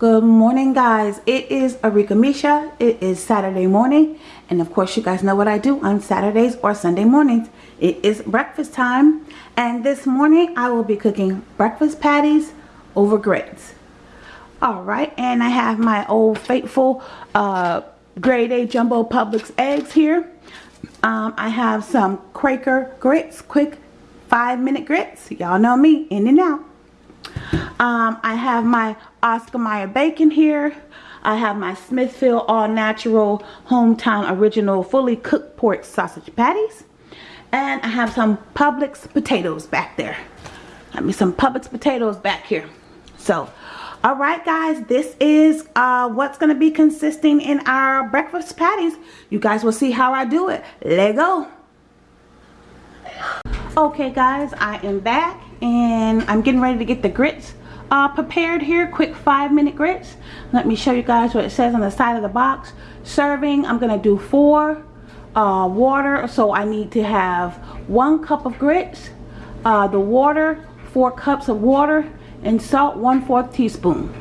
Good morning guys. It is Arika Misha. It is Saturday morning and of course you guys know what I do on Saturdays or Sunday mornings. It is breakfast time and this morning I will be cooking breakfast patties over grits. Alright and I have my old faithful uh, grade A jumbo Publix eggs here. Um, I have some Quaker grits, quick five minute grits. Y'all know me, in and out. Um, I have my Oscar Mayer bacon here. I have my Smithfield All Natural Hometown Original Fully Cooked Pork Sausage Patties. And I have some Publix potatoes back there. Have me some Publix potatoes back here. So, alright guys, this is uh, what's going to be consisting in our breakfast patties. You guys will see how I do it. Let go. Okay guys, I am back and I'm getting ready to get the grits uh, prepared here quick five minute grits. Let me show you guys what it says on the side of the box. Serving I'm gonna do four uh, water. So I need to have one cup of grits uh, the water four cups of water and salt one fourth teaspoon.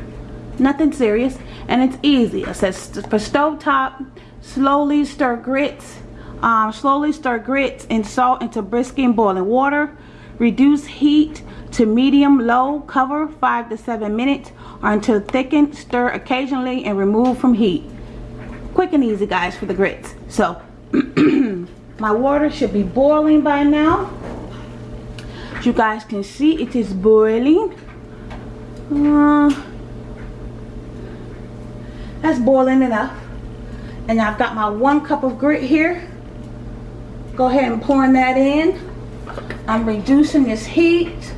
Nothing serious and it's easy. It says for stove top slowly stir grits um, slowly stir grits and salt into brisk and boiling water reduce heat to medium low cover 5 to 7 minutes or until thickened stir occasionally and remove from heat. Quick and easy guys for the grits. So my water should be boiling by now. As you guys can see it is boiling. Uh, that's boiling enough. And I've got my one cup of grit here. Go ahead and pour that in I'm reducing this heat.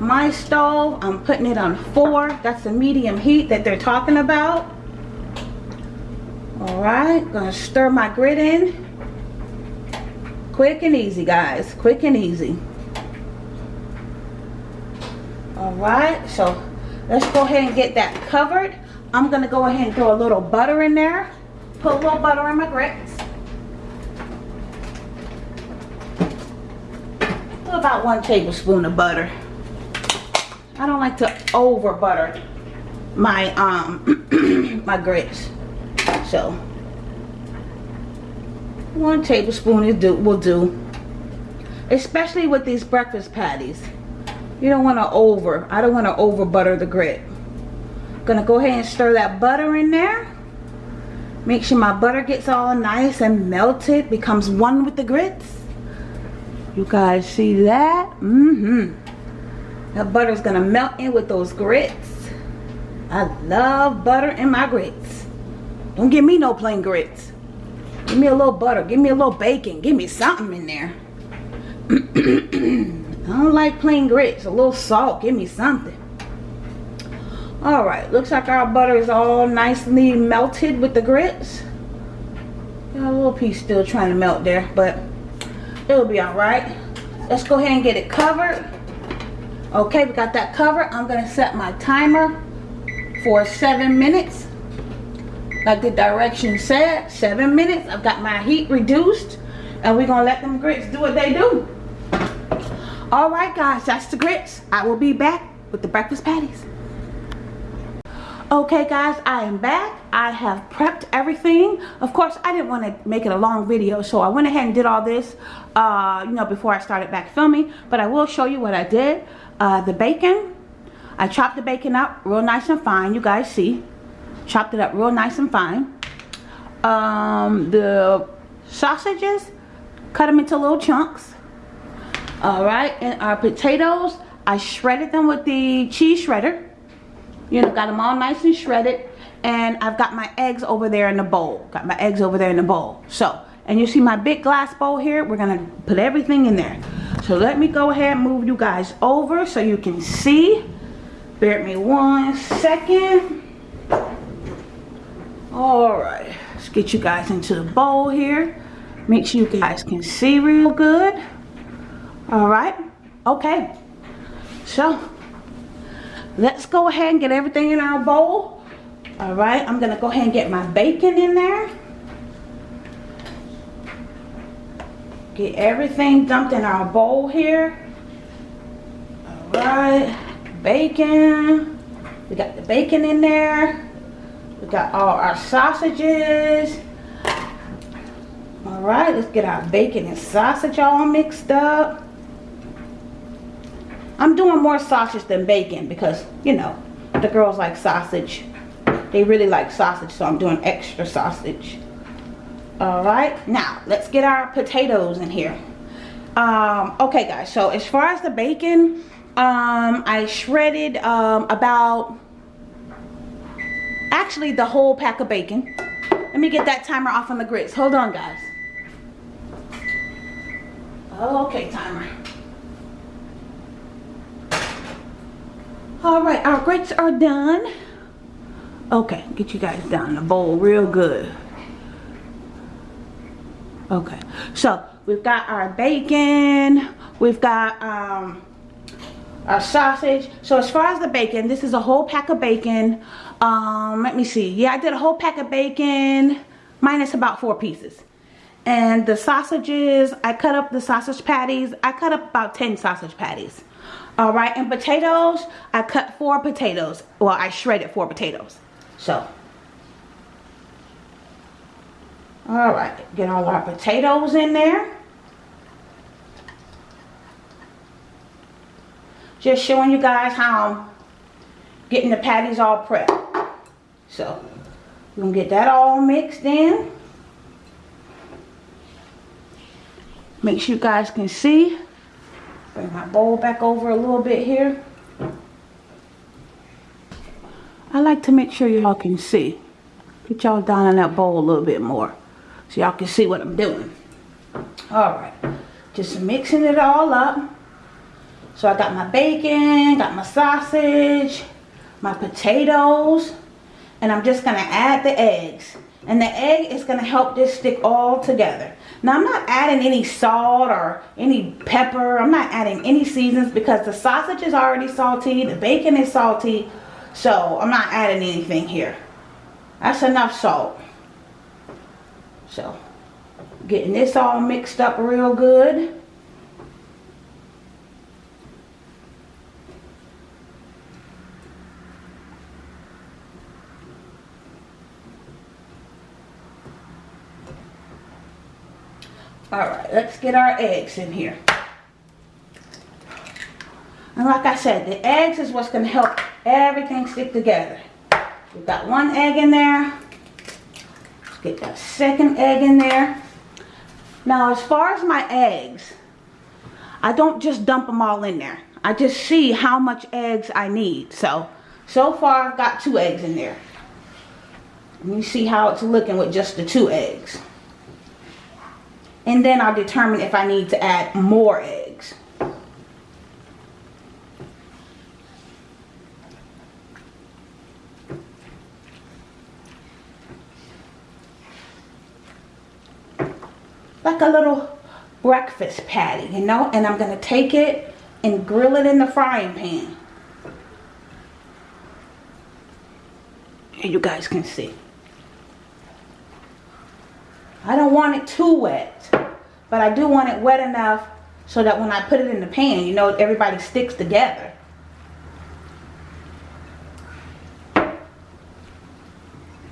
My stove i'm putting it on four. That's the medium heat that they're talking about. All right gonna stir my grit in. Quick and easy guys. Quick and easy. All right so let's go ahead and get that covered. I'm gonna go ahead and throw a little butter in there. Put a little butter in my grits about one tablespoon of butter I don't like to over butter my um my grits. So one tablespoon is do will do. Especially with these breakfast patties. You don't want to over. I don't want to over butter the grit. Gonna go ahead and stir that butter in there. Make sure my butter gets all nice and melted, becomes one with the grits. You guys see that? Mm-hmm. That butter's gonna melt in with those grits. I love butter in my grits. Don't give me no plain grits. Give me a little butter. Give me a little bacon. Give me something in there. I don't like plain grits. A little salt. Give me something. Alright. Looks like our butter is all nicely melted with the grits. Got a little piece still trying to melt there. But it'll be alright. Let's go ahead and get it covered. Okay we got that covered. I'm gonna set my timer for seven minutes. Like the direction said seven minutes. I've got my heat reduced and we're gonna let them grits do what they do. All right guys that's the grits. I will be back with the breakfast patties okay guys i am back. I have prepped everything. Of course i didn't want to make it a long video so i went ahead and did all this uh you know before i started back filming but i will show you what i did. Uh, the bacon I chopped the bacon up real nice and fine you guys see. Chopped it up real nice and fine. Um, the sausages cut them into little chunks alright and our potatoes I shredded them with the cheese shredder you know got them all nice and shredded and I've got my eggs over there in the bowl got my eggs over there in the bowl so and you see my big glass bowl here we're gonna put everything in there so let me go ahead and move you guys over so you can see. Bear me one second. Alright, let's get you guys into the bowl here. Make sure you guys can see real good. Alright, okay. So, let's go ahead and get everything in our bowl. Alright, I'm going to go ahead and get my bacon in there. Get everything dumped in our bowl here. Alright. Bacon. We got the bacon in there. We got all our sausages. All right, let's get our bacon and sausage all mixed up. I'm doing more sausage than bacon because, you know, the girls like sausage. They really like sausage, so I'm doing extra sausage. All right, now let's get our potatoes in here. Um, okay, guys, so as far as the bacon, um, I shredded um, about, actually the whole pack of bacon. Let me get that timer off on the grits. Hold on, guys. Okay, timer. All right, our grits are done. Okay, get you guys down the bowl real good. Okay, so we've got our bacon, we've got um, our sausage. So as far as the bacon, this is a whole pack of bacon. Um, let me see. Yeah, I did a whole pack of bacon minus about four pieces. And the sausages, I cut up the sausage patties. I cut up about 10 sausage patties. All right, and potatoes, I cut four potatoes. Well, I shredded four potatoes. So, all right, get all our potatoes in there. Just showing you guys how I'm getting the patties all prepped. So, we're gonna get that all mixed in. Make sure you guys can see. Bring my bowl back over a little bit here. I like to make sure y'all can see. Get y'all down in that bowl a little bit more. So y'all can see what I'm doing. Alright. Just mixing it all up. So I got my bacon, got my sausage, my potatoes. And I'm just going to add the eggs. And the egg is going to help this stick all together. Now I'm not adding any salt or any pepper. I'm not adding any seasons because the sausage is already salty. The bacon is salty. So I'm not adding anything here. That's enough salt. So getting this all mixed up real good. All right, let's get our eggs in here. And like I said, the eggs is what's going to help everything stick together. We've got one egg in there. Let's get that second egg in there. Now, as far as my eggs, I don't just dump them all in there. I just see how much eggs I need. So, so far I've got two eggs in there. Me see how it's looking with just the two eggs and then I'll determine if I need to add more eggs. Like a little breakfast patty, you know, and I'm going to take it and grill it in the frying pan. And you guys can see. I don't want it too wet, but I do want it wet enough so that when I put it in the pan, you know, everybody sticks together.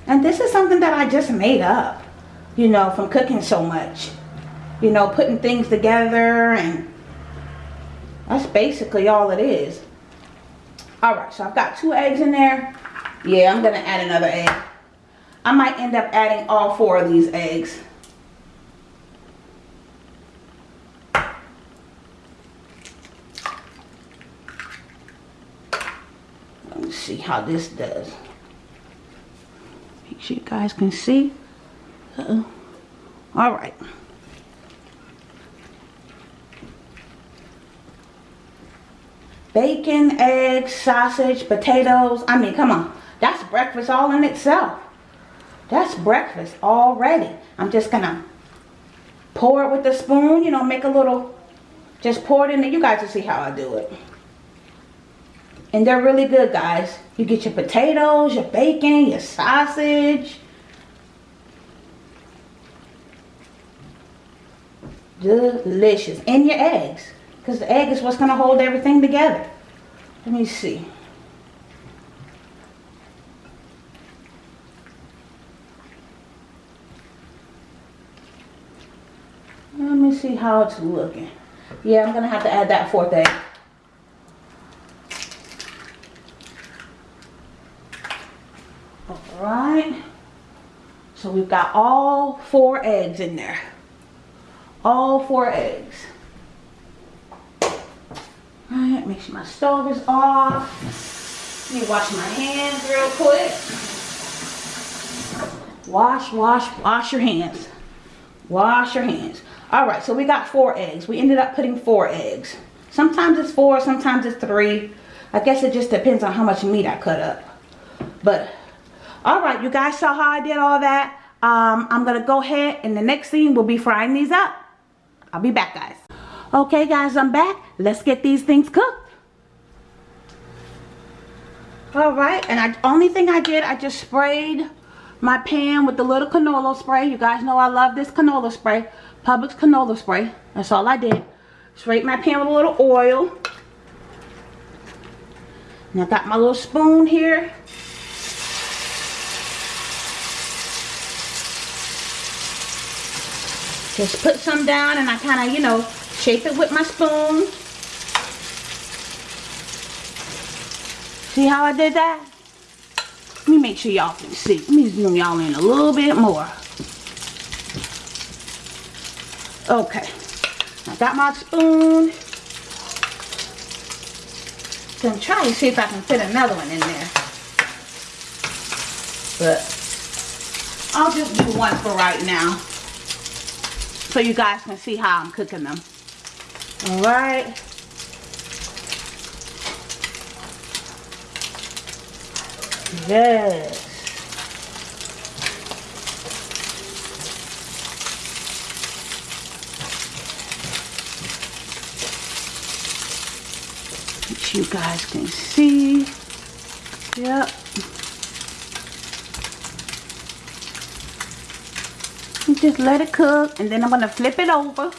And this is something that I just made up, you know, from cooking so much. You know, putting things together and that's basically all it is. Alright, so I've got two eggs in there. Yeah, I'm going to add another egg. I might end up adding all four of these eggs. Let me see how this does. Make sure you guys can see. Uh -oh. All right. Bacon, eggs, sausage, potatoes. I mean, come on. That's breakfast all in itself. That's breakfast already. I'm just gonna pour it with a spoon, you know, make a little, just pour it in there. You guys will see how I do it. And they're really good, guys. You get your potatoes, your bacon, your sausage. Delicious. And your eggs. Because the egg is what's going to hold everything together. Let me see. Let me see how it's looking. Yeah, I'm going to have to add that fourth egg. Alright. So we've got all four eggs in there. All four eggs. Alright, make sure my stove is off. Let me wash my hands real quick. Wash, wash, wash your hands. Wash your hands. Alright, so we got four eggs. We ended up putting four eggs. Sometimes it's four, sometimes it's three. I guess it just depends on how much meat I cut up. But, alright, you guys saw how I did all that. Um, I'm to go ahead and the next scene will be frying these up. I'll be back, guys. Okay, guys, I'm back. Let's get these things cooked. Alright, and I only thing I did, I just sprayed my pan with the little canola spray. You guys know I love this canola spray. Publix canola spray. That's all I did. Sprayed my pan with a little oil. And I got my little spoon here. Just put some down and I kind of, you know, shape it with my spoon. See how I did that? Let me make sure y'all can see. Let me zoom y'all in a little bit more. Okay. I got my spoon. Gonna try and see if I can fit another one in there. But I'll just do one for right now. So you guys can see how I'm cooking them. Alright. Yes. Which you guys can see. Yep. Just let it cook and then I'm going to flip it over.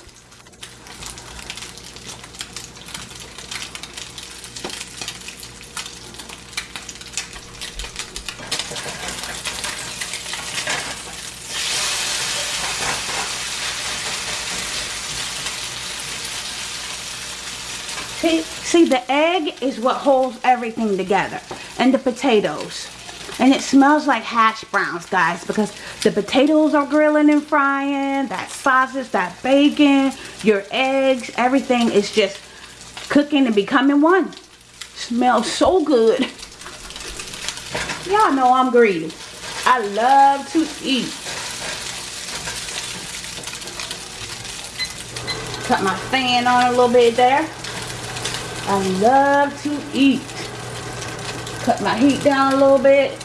See, see the egg is what holds everything together and the potatoes. And it smells like hash browns, guys, because the potatoes are grilling and frying, that sausage, that bacon, your eggs, everything is just cooking and becoming one. Smells so good. Y'all know I'm greedy. I love to eat. Cut my fan on a little bit there. I love to eat. Cut my heat down a little bit.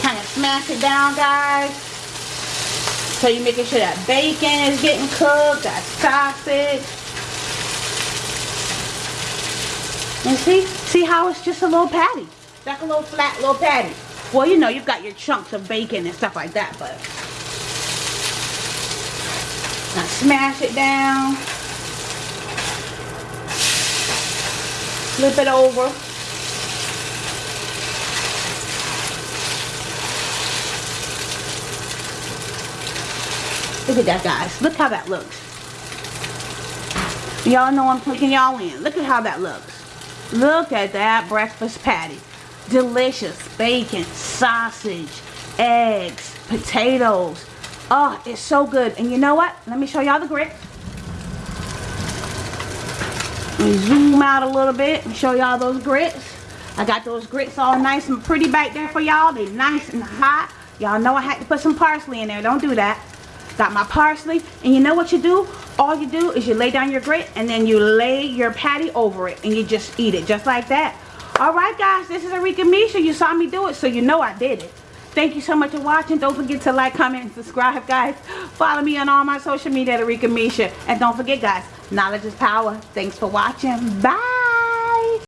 Kind of smash it down, guys. So you're making sure that bacon is getting cooked, that sausage. And see, see how it's just a little patty. Like a little flat little patty. Well, you know, you've got your chunks of bacon and stuff like that, but now smash it down. Flip it over. Look at that, guys. Look how that looks. Y'all know I'm taking y'all in. Look at how that looks. Look at that breakfast patty. Delicious bacon, sausage, eggs, potatoes. Oh, it's so good. And you know what? Let me show y'all the grits. Let me zoom out a little bit and show y'all those grits. I got those grits all nice and pretty back there for y'all. They nice and hot. Y'all know I had to put some parsley in there. Don't do that. Got my parsley. And you know what you do? All you do is you lay down your grit and then you lay your patty over it and you just eat it just like that. Alright guys, this is Arika Misha. You saw me do it so you know I did it. Thank you so much for watching. Don't forget to like, comment, and subscribe, guys. Follow me on all my social media at Arika Misha. And don't forget, guys, knowledge is power. Thanks for watching. Bye.